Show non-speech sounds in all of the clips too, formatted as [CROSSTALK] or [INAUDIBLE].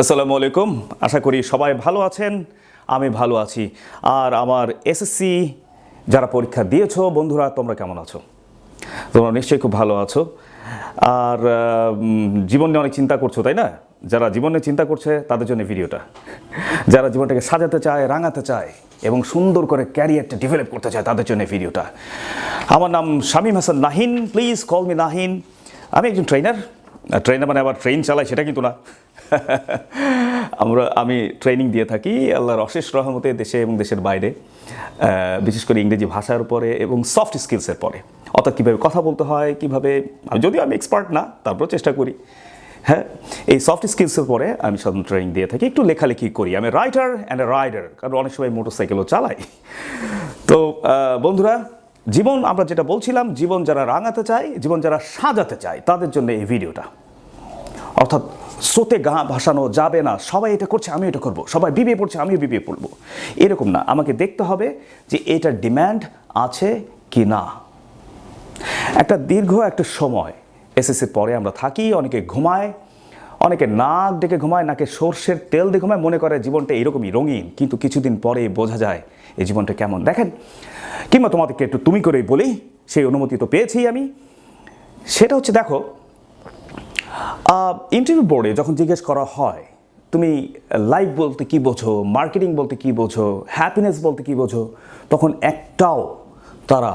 আসসালামু আলাইকুম। আশা করি সবাই ভালো আছেন, আমি ভালো আছি। আর আমার এসএসসি যারা পরীক্ষা দিয়েছ, বন্ধুরা, তোমরা কেমন আছো? তোমরা নিশ্চয়ই খুব ভালো আছো। আর জীবন নিয়ে অনেক চিন্তা করছ, তাই না? যারা জীবনে চিন্তা করছে, তাদের জন্য ভিডিওটা। যারা জীবনটাকে সাজাতে চায়, রাঙাতে চায়, এবং সুন্দর করে ক্যারিয়ারটা ডেভেলপ করতে চায়, তাদের জন্য ভিডিওটা। আমার নাম Shamim Hasan Nahin please call me Nahin. আমি একজন ট্রেনার ট্রেনার মানে আবার ট্রেন চালাই, সেটা কিন্তু না। [LAUGHS] আমরা, আমি ট্রেনিং দিয়ে থাকি আল্লাহর অশেষ রহমতে দেশে এবং দেশের বাইরে বিশেষ করে ইংরেজি ভাষার উপরে এবং সফট স্কিলসের পরে। অর্থাৎ কীভাবে কথা বলতে হয়, কীভাবে যদিও আমি এক্সপার্ট না, তারপরেও চেষ্টা করি। হ্যাঁ এই সফট স্কিলসের পরে আমি সাধারণত ট্রেনিং দিয়ে থাকি, একটু লেখালেখি করি। আমি রাইটার অ্যান্ড এ রাইডার কারণ অনেক সময় মোটর সাইকেলও চালাই। তো বন্ধুরা, জীবন আমরা যেটা বলছিলাম, জীবন যারা রাঙাতে চায়, জীবন যারা সাজাতে চায়, তাদের জন্য এই ভিডিওটা অর্থাৎ স্রোতে গা ভাসানো যাবে না। সবাই এটা করছে আমি এটা করব। সবাই বিবিএ পড়ছে, আমিও বিবিএ পড়ব। এরকম না। আমাকে দেখতে হবে যে এটার ডিম্যান্ড আছে কি না। একটা দীর্ঘ একটা সময় এসএসসির পরে আমরা থাকি, অনেকে ঘুমায়, অনেকে নাক ডেকে ঘুমায়, নাকে সর্ষের তেল দিয়ে ঘুমায়, মনে করে জীবনটা এরকমই রঙিন, কিন্তু কিছুদিন পরে বোঝা যায় এই জীবনটা কেমন। দেখেন, কিংবা তোমাদেরকে একটু তুমি করেই বলি, সেই অনুমতি তো পেয়েছি আমি। সেটা হচ্ছে, দেখো ইন্টারভিউ বোর্ডে যখন জিজ্ঞেস করা হয়, তুমি লাইফ বলতে কি বোঝো মার্কেটিং বলতে কি বোঝো হ্যাপিনেস বলতে কি বোঝো, তখন একটাও তারা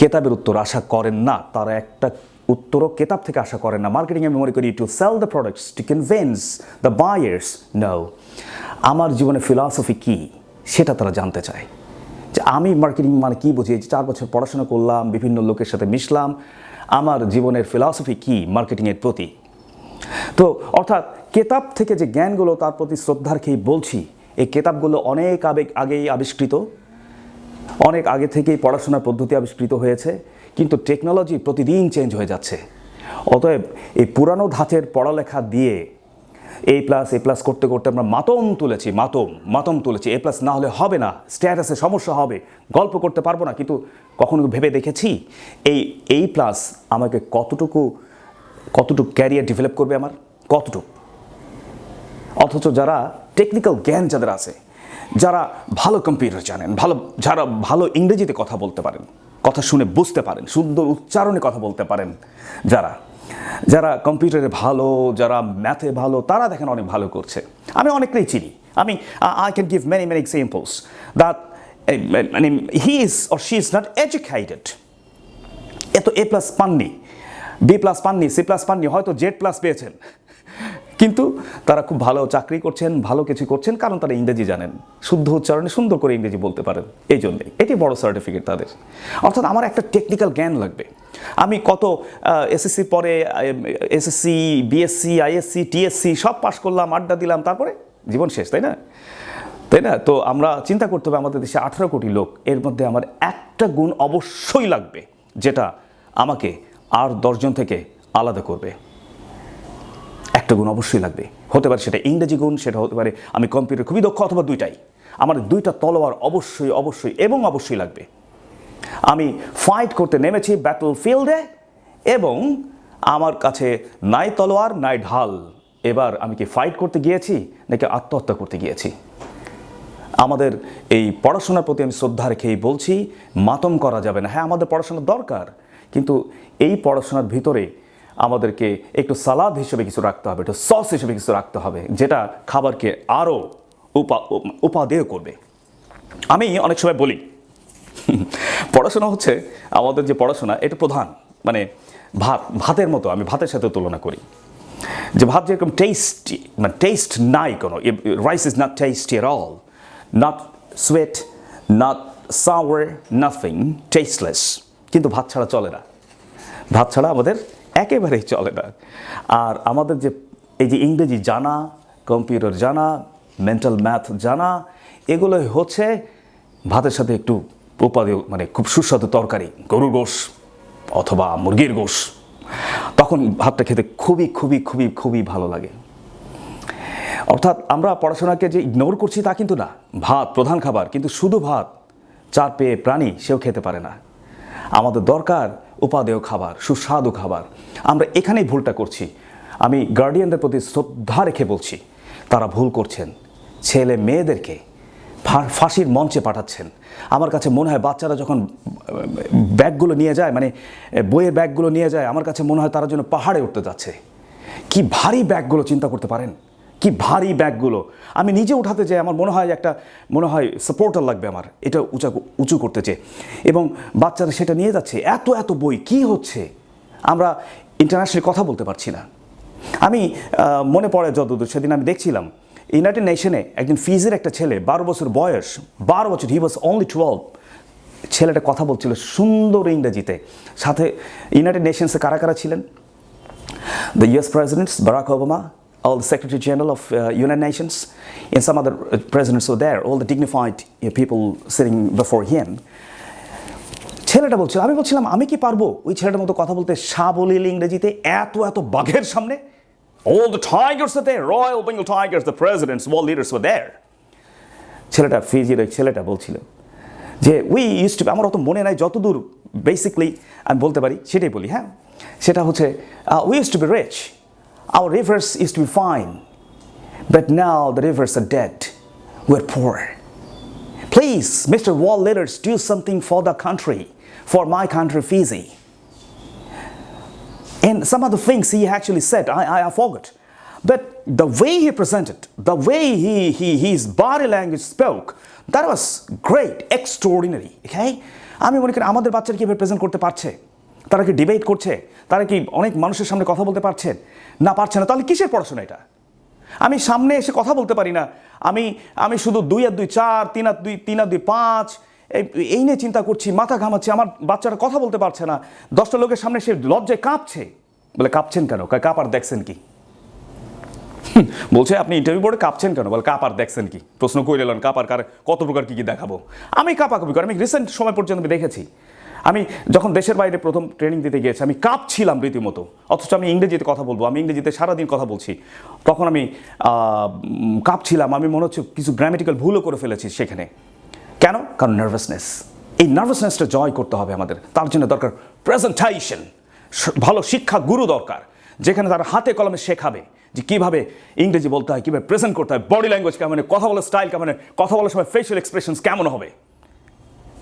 কেতাবের উত্তর আশা করেন না। তারা একটা উত্তরও কেতাব থেকে আশা করেন না। মার্কেটিং আমি মনে করি to sell the products to convince the buyers no আমার জীবনে ফিলসফি কি, সেটা তারা জানতে চায়। যে আমি মার্কেটিং মানে কী বুঝি? যে চার বছর পড়াশোনা করলাম, বিভিন্ন লোকের সাথে মিশলাম, আমার জীবনের ফিলসফি কি মার্কেটিংয়ের প্রতি? তো অর্থাৎ কেতাব থেকে যে জ্ঞানগুলো তার প্রতি শ্রদ্ধার খেয়ে বলছি, এই কেতাবগুলো অনেক আবেগ আগেই আবিষ্কৃত, অনেক আগে থেকেই পড়াশোনার পদ্ধতি আবিষ্কৃত হয়েছে, কিন্তু টেকনোলজি প্রতিদিন চেঞ্জ হয়ে যাচ্ছে। অতএব এই পুরানো ধাঁচের পড়ালেখা দিয়ে এ প্লাস এ প্লাস করতে করতে আমরা মাতম তুলেছি, মাতম মাতম তুলেছি। এ প্লাস না হলে হবে না স্ট্যাটাসে সমস্যা হবে, গল্প করতে পারব না, কিন্তু কখনো ভেবে দেখেছি? এই এই প্লাস আমাকে কতটুকু কতটুকু ক্যারিয়ার ডেভেলপ করবে আমার? কতটুকু? অথচ যারা টেকনিক্যাল জ্ঞান যাদের আছে, যারা ভালো কম্পিউটার জানেন, ভালো, যারা ভালো ইংরেজিতে কথা বলতে পারেন, কথা শুনে বুঝতে পারেন, সুন্দর উচ্চারণে কথা বলতে পারেন, যারা যারা কম্পিউটারে ভালো, যারা ম্যাথে ভালো, তারা দেখেন অনেক ভালো করছে। আমি অনেকটাই চিনি। আমি I can give many many examples that মানে he is or she is not educated এত এ প্লাস পাননি। বি প্লাস পাননি, সি প্লাস পাননি, হয়তো জেড প্লাস পেয়েছেন। কিন্তু তারা খুব ভালো চাকরি করছেন, ভালো কিছু করছেন, কারণ তারা ইংরেজি জানেন। শুদ্ধ উচ্চারণে সুন্দর করে ইংরেজি বলতে পারেন, এই জন্যে। এটি বড় সার্টিফিকেট তাদের। অর্থাৎ আমার একটা টেকনিক্যাল জ্ঞান লাগবে। আমি কত এসএসসি পরে এসএসসি বিএসসি আইএসসি টিএসসি সব পাশ করলাম, আড্ডা দিলাম, তারপরে জীবন শেষ, তাই না? তাই না? তো আমরা চিন্তা করতে হবে, আমাদের দেশে আঠারো কোটি লোক, এর মধ্যে আমার একটা গুণ অবশ্যই লাগবে, যেটা আমাকে আর দশজন থেকে আলাদা করবে। একটা গুণ অবশ্যই লাগবে। হতে পারে সেটা ইংরেজি গুণ, সেটা হতে পারে আমি কম্পিউটার খুবই দক্ষ অথবা দুইটাই। আমার দুইটা তলোয়ার অবশ্যই অবশ্যই এবং অবশ্যই লাগবে। আমি ফাইট করতে নেমেছি ব্যাটল ফিল্ডে এবং আমার কাছে নাই তলোয়ার, নাই ঢাল। এবার আমি কি ফাইট করতে গিয়েছি নাকি আত্মহত্যা করতে গিয়েছি? আমাদের এই পড়াশোনার প্রতি আমি শ্রদ্ধা রেখেই বলছি, মাতম করা যাবে না। হ্যাঁ আমাদের পড়াশোনার দরকার, কিন্তু এই পড়াশোনার ভিতরে আমাদেরকে একটু সালাদ হিসেবে কিছু রাখতে হবে, একটু সস হিসেবে কিছু রাখতে হবে, যেটা খাবারকে আরও উপা, উপাদেয় করবে। আমি অনেক সময় বলি, পড়াশোনা হচ্ছে আমাদের যে পড়াশোনা, এটা প্রধান মানে ভাত, ভাতের মতো, আমি ভাতের সাথে তুলনা করি। যে ভাত যেরকম টেস্টি মানে টেস্ট নাই কোনো রাইস ইজ নট টেস্টি এর all not sweet not sour nothing tasteless কিন্তু ভাত ছাড়া চলে না। ভাত ছাড়া আমাদের একেবারেই চলে না। আর আমাদের যে, এই যে ইংরেজি জানা, কম্পিউটার জানা মেন্টাল ম্যাথ জানা, এগুলোই হচ্ছে ভাতের সাথে একটু উপাদেয় মানে খুব সুস্বাদু তরকারি, গরুর গোশ অথবা মুরগির গোশ। তখন ভাতটা খেতে খুবই খুবই খুবই খুবই ভালো লাগে। অর্থাৎ আমরা পড়াশোনাকে যে ইগনোর করছি তা কিন্তু না। ভাত প্রধান খাবার, কিন্তু শুধু ভাত, চার পেয়ে প্রাণী সেও খেতে পারে না। আমাদের দরকার উপাদেয় খাবার, সুস্বাদু খাবার। আমরা এখানেই ভুলটা করছি। আমি গার্ডিয়ানদের প্রতি শ্রদ্ধা রেখে বলছি, তারা ভুল করছেন। ছেলে মেয়েদেরকে ফাঁসির মঞ্চে পাঠাচ্ছেন। আমার কাছে মনে হয় বাচ্চারা যখন ব্যাগগুলো নিয়ে যায় মানে বইয়ের ব্যাগগুলো নিয়ে যায়, আমার কাছে মনে হয় তারা যেন পাহাড়ে উঠতে যাচ্ছে। কি ভারী ব্যাগগুলো চিন্তা করতে পারেন? কি ভারী ব্যাগগুলো। আমি নিজে উঠাতে চাই আমার মনে হয় একটা মনে হয় সাপোর্টার লাগবে আমার এটা উঁচা উঁচু করতে চেয়ে এবং বাচ্চারা সেটা নিয়ে যাচ্ছে এত এত বই কি হচ্ছে? আমরা ইন্টারন্যাশনাল কথা বলতে পারছি না। আমি মনে পড়ে যতদূর সেদিন আমি দেখছিলাম ইউনাইটেড নেশনে একজন ফিজের একটা ছেলে বারো বছর বয়স বারো বছর হি ওয়াজ অনলি টুয়েলভ ছেলেটা কথা বলছিল সুন্দর ইংরেজিতে। সাথে ইউনাইটেড নেশনসে কারা কারা ছিলেন? The US presidents Barack Obama, all the Secretary General of uh, United Nations, and some other uh, presidents were there, all the dignified uh, people sitting before him. ছেলেটা বলছিল আমি বলছিলাম আমি কি পারব ওই ছেলেটার মতো কথা বলতে সাবলীল ইংরেজিতে এত এত বাঘের সামনে All the tigers are there, Royal Bengal Tigers, the presidents, world leaders were there. ছেলেটা ফিজির ওই ছেলেটা বলছিল যে উই ইউজ টু আমার অত মনে নাই যতদূর বেসিকলি আমি বলতে পারি সেটাই বলি হ্যাঁ সেটা হচ্ছে we use to be rich Our rivers used to be fine but now the rivers are dead we're poor please mister world leaders do something for the country for my country Fiji And some of the things he actually said, I, I forgot. But the way he presented, the way he, he, his body language spoke, that was great, extraordinary. Okay? আমি মনে করি আমাদের বাচ্চারা কীভাবে present করতে পারছে তারা কি ডিবেট করছে? তারা কি অনেক মানুষের সামনে কথা বলতে পারছেন না পারছে না। তাহলে কিসের পড়াশোনা এটা? আমি সামনে এসে কথা বলতে পারি না। আমি আমি শুধু দুই আর দুই চার তিন আর দুই তিন আর দুই পাঁচ এই- নিয়ে চিন্তা করছি মাথা ঘামাচ্ছি আমার বাচ্চারা কথা বলতে পারছে না। দশটা লোকের সামনে সে লজ্জায় কাঁপছে। বলে কাঁপছেন কেন? কয়, কাঁপার দেখছেন কি? বলছে আপনি ইন্টারভিউ বোর্ডে কাঁপছেন কেন? বলে কাঁপার দেখছেন কি? প্রশ্ন করে এলেন কাঁপার কার কত প্রকার কি কি দেখাবো? আমি কাঁপাকাপি করি আমি রিসেন্ট সময় পর্যন্ত আমি দেখেছি। আমি যখন দেশের বাইরে প্রথম ট্রেনিং দিতে গিয়েছি, আমি কাঁপছিলাম রীতিমতো। অথচ আমি ইংরেজিতে কথা বলব, আমি ইংরেজিতে সারাদিন কথা বলছি। তখন আমি কাঁপছিলাম, আমি মনে হচ্ছে কিছু গ্রামেটিক্যাল ভুলও করে ফেলেছি সেখানে। কেন? কারণ নার্ভাসনেস এই নার্ভাসনেসটা জয় করতে হবে আমাদের। তার জন্য দরকার প্রেজেন্টাইশন ভালো শিক্ষা গুরু দরকার, যেখানে তারা হাতে কলমে শেখাবে যে কীভাবে ইংরেজি বলতে হয়, কীভাবে প্রেজেন্ট করতে হয় বডি ল্যাঙ্গুয়েজ কেমন কথা বলার স্টাইল কেমন কথা বলার সময় ফেশিয়াল এক্সপ্রেশনস কেমন হবে।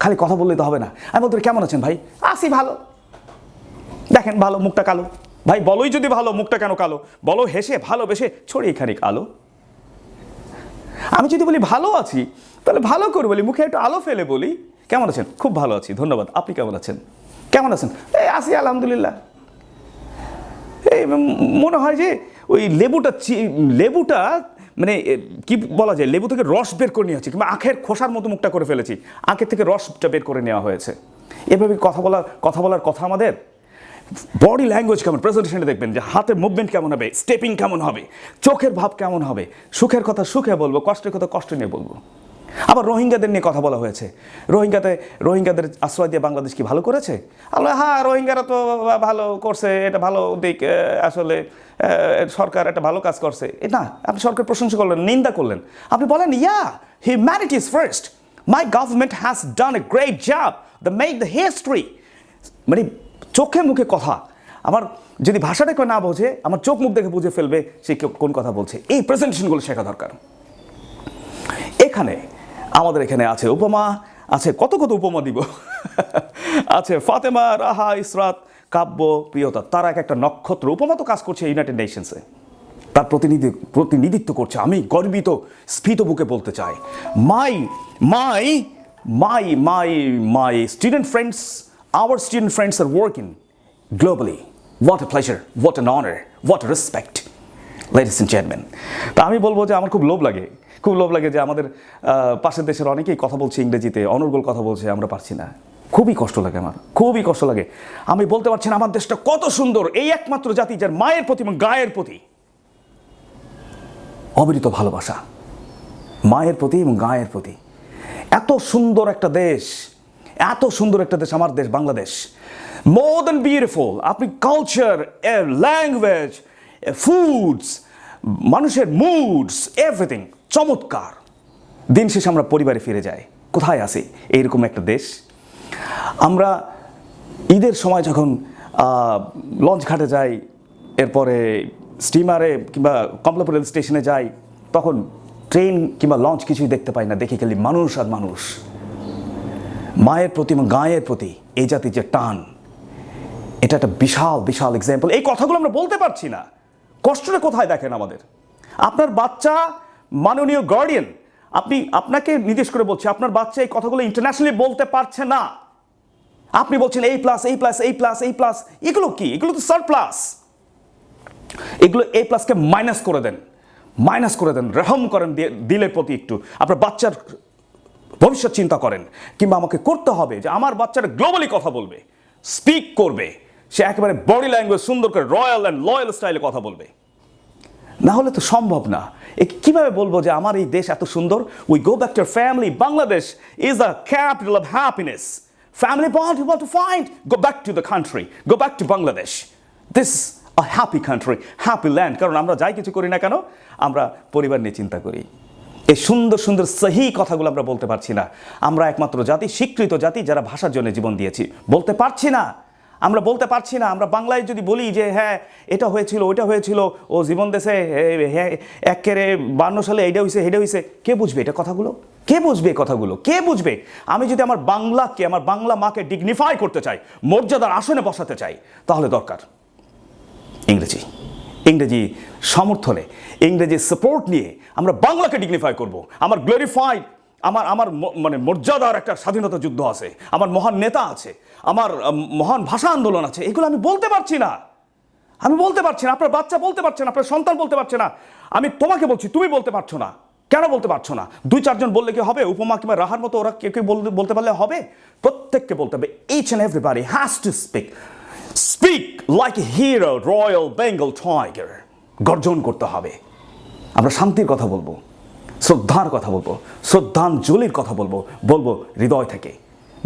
খালি কথা বললে তো হবে না। আমি বলতে কেমন আছেন ভাই? আসি ভালো। দেখেন ভালো, মুখটা কালো। ভাই, বলোই যদি ভালো, মুখটা কেন কালো? বলো, হেসে, ভালোবেসে ছড়িয়ে খানিক আলো। আমি যদি বলি ভালো আছি, তাহলে ভালো করে বলি, মুখে একটু আলো ফেলে বলি। কেমন আছেন? খুব ভালো আছি, ধন্যবাদ। আপনি কেমন আছেন? কেমন আছেন? এই আছি, আলহামদুলিল্লাহ। এই মনে হয় যে ওই লেবুটা লেবুটা মানে কি বলা যায়, লেবু থেকে রস বের করে নিয়ে হচ্ছে কিংবা আখের খোসার মতো মুখটা করে ফেলেছি, আখের থেকে রসটা বের করে নেওয়া হয়েছে। এভাবে কথা বলার কথা বলার কথা আমাদের? বডি ল্যাঙ্গুয়েজ কেমন? প্রেজেন্টেশনে দেখবেন যে হাতের মুভমেন্ট কেমন হবে স্টেপিং কেমন হবে, চোখের ভাব কেমন হবে, সুখের কথা সুখে বলব, কষ্টের কথা কষ্ট নিয়ে বলব। আবার রোহিঙ্গাদের নিয়ে কথা বলা হয়েছে। রোহিঙ্গাতে, রোহিঙ্গাদের আশ্রয় দিয়ে বাংলাদেশ কি ভালো করেছে? আল্লাহ হ্যাঁ রোহিঙ্গারা তো ভালো করছে, এটা ভালো দিক আসলে সরকার একটা ভালো কাজ করছে। না, আপনি সরকার প্রশংসা করলেন, নিন্দা করলেন। আপনি বলেন, yeah humanity is first my government has done a great job the make the history মানে চোখে মুখে কথা। আমার যদি ভাষাটা কেউ না বোঝে, আমার চোখ মুখ দেখে বুঝে ফেলবে, সে কোন কথা বলছে। এই প্রেজেন্টেশনগুলো শেখা দরকার। এখানে আমাদের এখানে আছে উপমা, আছে কত কত উপমা দিব। [LAUGHS] আছে ফাতেমা, রাহা, ইসরাত, কাব্য, প্রিয়তা। তারা এক একটা নক্ষত্র। উপমা তো কাজ করছে ইউনাইটেড নেশনসে তার প্রতিনিধি প্রতিনিধিত্ব করছে। আমি গর্বিত, স্ফীত বুকে বলতে চাই। My my my my my student friends our student friends are working globally what a pleasure what an honour what respect ladies and gentleman তা আমি বলব যে আমার খুব লোভ লাগে। খুব লোভ লাগে যে আমাদের পাশের দেশের অনেকেই কথা বলছে ইংরেজিতে, অনর্গল কথা বলছে, আমরা পারছি না। খুবই কষ্ট লাগে আমার, খুবই কষ্ট লাগে। আমি বলতে পারছি না, আমার দেশটা কত সুন্দর, এই একমাত্র জাতি যার মায়ের প্রতি এবং গায়ের প্রতি অবিরিত ভালোবাসা। মায়ের প্রতি এবং গায়ের প্রতি। এত সুন্দর একটা দেশ, এত সুন্দর একটা দেশ আমার দেশ, বাংলাদেশ। মোর দ্যান বিউটিফুল আপনি কালচার ল্যাঙ্গুয়েজ ফুডস মানুষের মুডস এভরিথিং চমৎকার। দিন শেষে আমরা পরিবারে ফিরে যাই। কোথায় আসি এইরকম একটা দেশ। আমরা ঈদের সময় যখন লঞ্চ ঘাটে যাই, এরপরে স্টিমারে কিংবা কমলাপুর রেল স্টেশনে যাই, তখন ট্রেন কিংবা লঞ্চ কিছুই দেখতে পাই না, দেখি খালি মানুষ আর মানুষ। মায়ের প্রতি এবং গায়ের প্রতি এই জাতির যে টান, এটা একটা বিশাল বিশাল এক্সাম্পল এই কথাগুলো আমরা বলতে পারছি না। কষ্টটা কোথায় দেখেন আমাদের? আপনার বাচ্চা মাননীয় গার্ডিয়ান আপনি আপনাকে নির্দেশ করে বলছি, আপনার বাচ্চা এই কথাগুলো ইন্টারন্যাশনালি বলতে পারছে না। আপনি বলছেন এই প্লাস এই প্লাস এই প্লাস এই প্লাস এগুলো কি? এগুলো তো সার প্লাস এগুলো এ প্লাসকে মাইনাস করে দেন। মাইনাস করে দেন, রেহম করেন দিলের প্রতি একটু। আপনার বাচ্চার ভবিষ্যৎ চিন্তা করেন, কিংবা আমাকে করতে হবে যে আমার বাচ্চাটা গ্লোবালি কথা বলবে স্পিক করবে, সে একেবারে বডি ল্যাঙ্গুয়েজ সুন্দর করে রয়্যাল অ্যান্ড লয়াল স্টাইলে কথা বলবে। না হলে তো সম্ভব না। এ কীভাবে বলব যে আমার এই দেশ এত সুন্দর? We go back to family Bangladesh is the capital of happiness family bond you to find go back to the country go back to Bangladesh this a happy country happy land কারণ আমরা যাই কিছু করি না কেন? আমরা পরিবার নিয়ে চিন্তা করি। এই সুন্দর সুন্দর, সহি কথাগুলো আমরা বলতে পারছি না। আমরা একমাত্র জাতি, স্বীকৃত জাতি যারা ভাষার জন্য জীবন দিয়েছি। বলতে পারছি না। আমরা বলতে পারছি না, আমরা বাংলায় যদি বলি যে হ্যাঁ এটা হয়েছিল, ওইটা হয়েছিল, ও জীবন দেশে হ্যাঁ একেরে বান্ন সালে এইটা হয়েছে হেডে হয়েছে কে বুঝবে এটা কথাগুলো? কে বুঝবে কথাগুলো? কে বুঝবে? আমি যদি আমার বাংলাকে, আমার বাংলা মাকে ডিগনিফাই করতে চাই, মর্যাদার আসনে বসাতে চাই, তাহলে দরকার ইংরেজি। ইংরেজি সমর্থনে ইংরেজি সাপোর্ট নিয়ে আমরা বাংলাকে ডিগনিফাই করব। আমার গ্লোরিফাইড আমার আমার মানে মর্যাদার একটা স্বাধীনতা যুদ্ধ আছে, আমার মহান নেতা আছে আমার মহান ভাষা আন্দোলন আছে, এগুলো আমি বলতে পারছি না। আমি বলতে পারছি না, আপনার বাচ্চা বলতে পারছে না, আপনার সন্তান বলতে পারছে না। আমি তোমাকে বলছি, তুমি বলতে পারছ না। কেন বলতে পারছ না? দুই চারজন বললে কি হবে? উপমা কিংবা রাহার মতো ওরা কেউ কেউ বলতে পারলে হবে? প্রত্যেককে বলতে হবে each and everybody has to speak speak like a hero royal Bengal tiger গর্জন করতে হবে। আমরা শান্তির কথা বলব, শ্রদ্ধার কথা বলব, শ্রদ্ধাঞ্জলির কথা বলব বলব হৃদয় থেকে,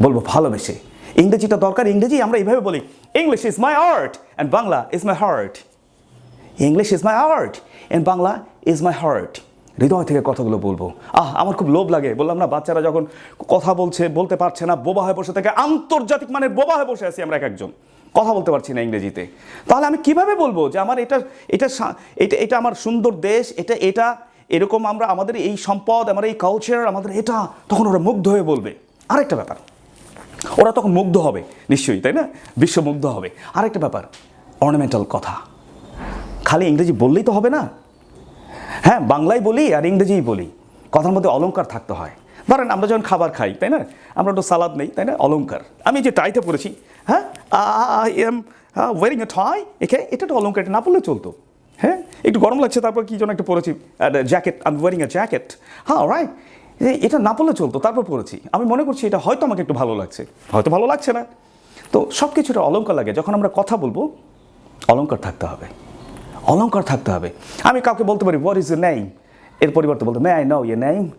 বলব ভালোবেসে। ইংরেজিটা দরকার, ইংরেজি আমরা এইভাবে বলি English is my art and Bangla is my heart English is my art and Bangla is my heart হৃদয় থেকে কথাগুলো বলব। আহ, আমার খুব লোভ লাগে। বললাম না, বাচ্চারা যখন কথা বলছে, বলতে পারছে না, বোবা হয়ে বসে থাকে, আন্তর্জাতিক মানের বোবা হয়ে বসে আছি আমরা এক একজন। কথা বলতে পারছি না ইংরেজিতে। তাহলে আমি কীভাবে বলব যে আমার এটা এটা এটা এটা আমার সুন্দর দেশ, এটা এটা, এরকম আমরা আমাদের এই সম্পদ আমার এই কালচার আমাদের এটা, তখন ওরা মুগ্ধ হয়ে বলবে। আরেকটা ব্যাপার। ওরা তখন মুগ্ধ হবে, নিশ্চয়ই, তাই না? বিশ্ব মুগ্ধ হবে। আরেকটা ব্যাপার অর্নামেন্টাল কথা। খালি ইংরেজি বললেই তো হবে না। হ্যাঁ বাংলায় বলি আর ইংরেজিই বলি। কথার মধ্যে অলঙ্কার থাকতে হয়। ধরেন, আমরা যখন খাবার খাই, তাই না? আমরা একটু সালাদ নেই, তাই না? অলঙ্কার আমি যে টাইতে পড়েছি হ্যাঁ? I am wearing a tie একে, এটা তো অলংকার, এটা না পড়লে চলতো। হ্যাঁ? একটু গরম লাগছে, তারপর কি যেন একটা পরেছি জ্যাকেট আমি ওয়ারিং এ জ্যাকেট হ্যাঁ রাইট এটা না পড়লে চলতো, তারপর পড়েছি। আমি মনে করছি এটা হয়তো আমাকে একটু ভালো লাগছে। হয়তো ভালো লাগছে না। তো সব কিছুটা অলংকার লাগে। যখন আমরা কথা বলব অলংকার থাকতে হবে। অলঙ্কার থাকতে হবে। আমি কাউকে বলতে পারি হোয়াট ইজ এ নেম এর পরিবর্তে বলতে মে আই নো ইয়ে নেম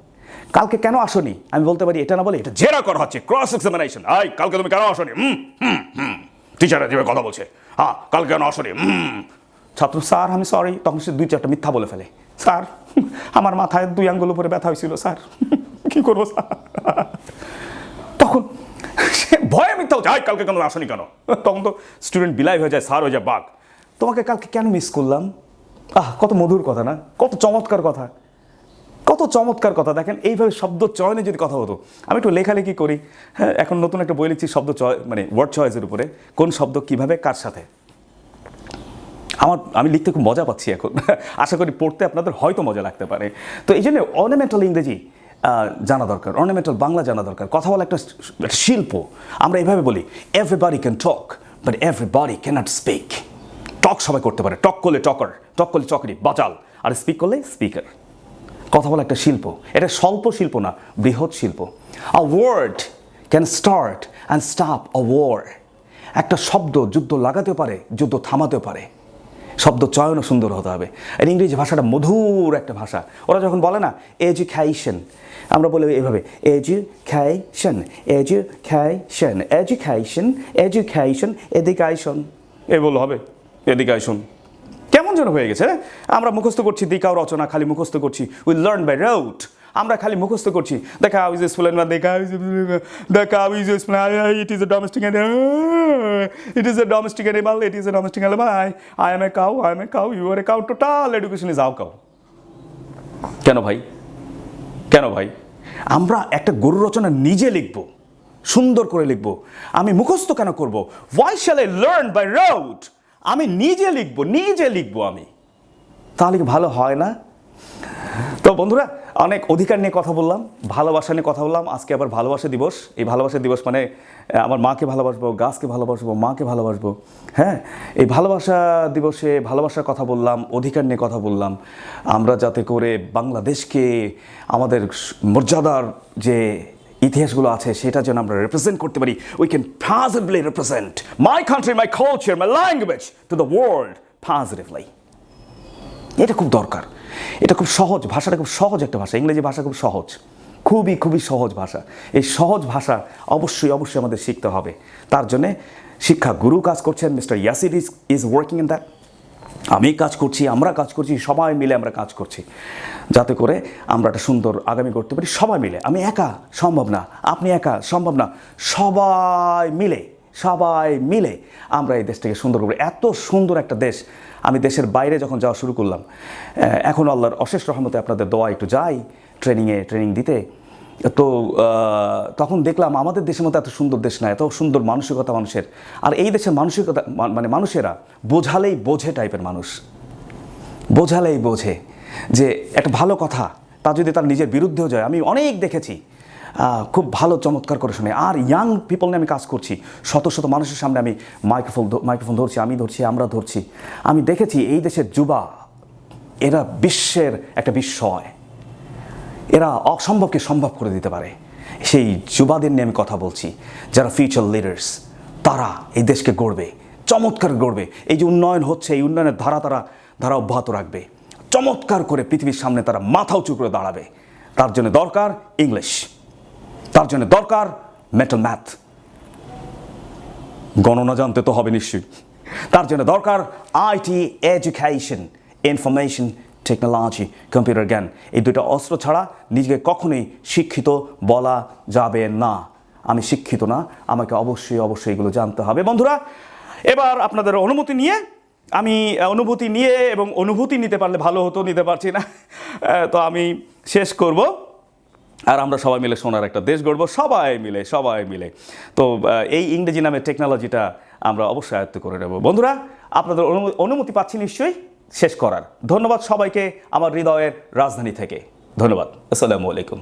কালকে কেন আসনি? আমি বলতে পারি, এটা না বলে, এটা জেরা করা হচ্ছে। ক্রস এক্সামিনেশন আই কালকে তুমি কেন আসনি? হুম হুম হুম। টিচাররা যেভাবে কথা বলছে। হ্যাঁ কালকে কেন আসনি? হুম ছাত্র স্যার আমি সরি তখন সে দুই চারটা মিথ্যা বলে ফেলে। স্যার আমার মাথায় দুই আঙ্গুল উপরে ব্যথা হয়েছিল স্যার। কি করব স্যার? তখন সে ভয়ে মিথ্যা হচ্ছে "আয়, কালকে কেন আসনি কেন? তখন তো স্টুডেন্ট বিলাই হয়ে যায় স্যার হয়ে যায় বাঘ। তোমাকে কালকে কেন মিস করলাম? আহ কত মধুর কথা না? কত চমৎকার কথা। কত চমৎকার কথা। দেখেন এইভাবে শব্দ চয়নে যদি কথা হতো আমি একটু লেখালেখি করি। হ্যাঁ এখন নতুন একটা বই লিখছি শব্দ চয় মানে ওয়ার্ড চয়েসের উপরে। কোন শব্দ কীভাবে কার সাথে? আমার, আমি লিখতে খুব মজা পাচ্ছি এখন। [LAUGHS] আশা করি পড়তে আপনাদের হয়তো মজা লাগতে পারে। তো এই জন্য অর্নামেন্টাল ইংরেজি জানা দরকার। অর্নামেন্টাল বাংলা জানা দরকার। কথা বলা একটা শিল্প। আমরা এভাবে বলি everybody can talk but everybody can't speak talk সবাই করতে পারে। টক করলে টকার, টক করলে চকরি বাচাল আর স্পিক করলে স্পিকার কথা বলা একটা শিল্প। এটা স্বল্প শিল্প না, বৃহৎ শিল্প। A word can start and stop a war একটা শব্দ যুদ্ধ লাগাতে পারে, যুদ্ধ থামাতে পারে। শব্দ চয়নও সুন্দর হতে হবে। আর ইংরেজি ভাষাটা মধুর একটা ভাষা। ওরা যখন বলে না, এজুকেশন আমরা বলি এইভাবে education education education education education এ বলল হবে, এডুকেশন কেমন যেন হয়ে গেছে হ্যাঁ? আমরা মুখস্থ করছি, দিকাও রচনা, খালি মুখস্থ করছি উই লার্ন বাই রাউট আমরা খালি মুখস্থ করছি। দেখা হাউ ইজ স্প্লেন বা দেখা দেখা how is explain it is a domestic it is a domestic animal it is a domestic animal I I am a cow I am a cow you are a cow total education is our cow কেন ভাই? কেন ভাই? আমরা একটা গরু রচনা নিজে লিখব, সুন্দর করে লিখব, আমি মুখস্থ কেন করব? Why shall I learn by rote আমি নিজে লিখব নিজে লিখব আমি। তাহলে কি ভালো হয় না? তো বন্ধুরা, অনেক অধিকার নিয়ে কথা বললাম, ভালোবাসা নিয়ে কথা বললাম। আজকে আবার ভালোবাসা দিবস। এই ভালোবাসা দিবস মানে আমার মাকে ভালোবাসবো, গাছকে ভালোবাসবো, মাকে ভালোবাসবো। হ্যাঁ এই ভালোবাসা দিবসে ভালোবাসার কথা বললাম, অধিকার নিয়ে কথা বললাম। আমরা যাতে করে বাংলাদেশকে, আমাদের মর্যাদার যে ইতিহাসগুলো আছে, সেটা যেন আমরা রিপ্রেজেন্ট করতে পারি। We can positively represent my country my culture my language to the world positively এটা খুব দরকার। এটা খুব সহজ, ভাষাটা খুব সহজ একটা ভাষা, ইংরেজি ভাষা খুব সহজ। খুবই খুবই সহজ ভাষা। এই সহজ ভাষা অবশ্যই অবশ্যই আমাদের শিখতে হবে। তার জন্যে শিক্ষা গুরু কাজ করছেন, mister Yasir is is working in that. আমি কাজ করছি, আমরা কাজ করছি, সবাই মিলে আমরা কাজ করছি। যাতে করে আমরা একটা সুন্দর আগামী করতে পারি, সবাই মিলে। আমি একা, সম্ভব না। আপনি একা, সম্ভব না। সবাই মিলে সবাই মিলে আমরা এই দেশটাকে সুন্দর করব। এত সুন্দর একটা দেশ আমি দেশের বাইরে যখন যাওয়া শুরু করলাম এখন আল্লাহর অশেষ রহমতে আপনাদের দোয়া একটু যাই ট্রেনিংয়ে ট্রেনিং দিতে। তো তখন দেখলাম আমাদের দেশের মতো এত সুন্দর দেশ না, এত সুন্দর মানসিকতা মানুষের। আর এই দেশের মানসিকতা মানে মানুষেরা বোঝালেই বোঝে টাইপের মানুষ। বোঝালেই বোঝে যে একটা ভালো কথা, তা যদি তার নিজের বিরুদ্ধেও যায়। আমি অনেক দেখেছি খুব ভালো, চমৎকার করে শুনে। আর ইয়াং পিপল নিয়ে আমি কাজ করছি। শত শত মানুষের সামনে আমি মাইক্রোফোন মাইক্রোফোন ধরছি, আমি ধরছি, আমরা ধরছি। আমি দেখেছি এই দেশের যুবা, এরা বিশ্বের একটা বিস্ময়। এরা অসম্ভবকে সম্ভব করে দিতে পারে। সেই যুবাদের নিয়ে আমি কথা বলছি। যারা ফিউচার লিডার্স তারা এই দেশকে গড়বে, চমৎকার গড়বে। এই যে উন্নয়ন হচ্ছে, এই উন্নয়নের ধারা তারা ধারা অব্যাহত রাখবে। চমৎকার করে পৃথিবীর সামনে তারা মাথা উঁচু করে দাঁড়াবে। তার জন্য দরকার ইংলিশ তার জন্য দরকার মেটাল ম্যাথ গণনা জানতে তো হবে নিশ্চয়ই। তার জন্য দরকার IT education information technology computer জ্ঞান। এই দুটো অস্ত্র ছাড়া নিজেকে কখনোই শিক্ষিত বলা যাবে না। আমি শিক্ষিত না, আমাকে অবশ্যই অবশ্যই এগুলো জানতে হবে। বন্ধুরা, এবার আপনাদের অনুমতি নিয়ে, আমি অনুভূতি নিয়ে এবং অনুভূতি নিতে পারলে ভালো হতো, নিতে পারছি না। তো আমি শেষ করব। আর আমরা সবাই মিলে সোনার একটা দেশ গড়বো, সবাই মিলে সবাই মিলে। তো এই ইংরেজি নামের টেকনোলজিটা আমরা অবশ্যই আয়ত্ত করে নেব। বন্ধুরা, আপনাদের অনুমতি পাচ্ছি নিশ্চয়ই, শেষ করার। ধন্যবাদ সবাইকে আমার হৃদয়ের রাজধানী থেকে। ধন্যবাদ। আসসালামু আলাইকুম।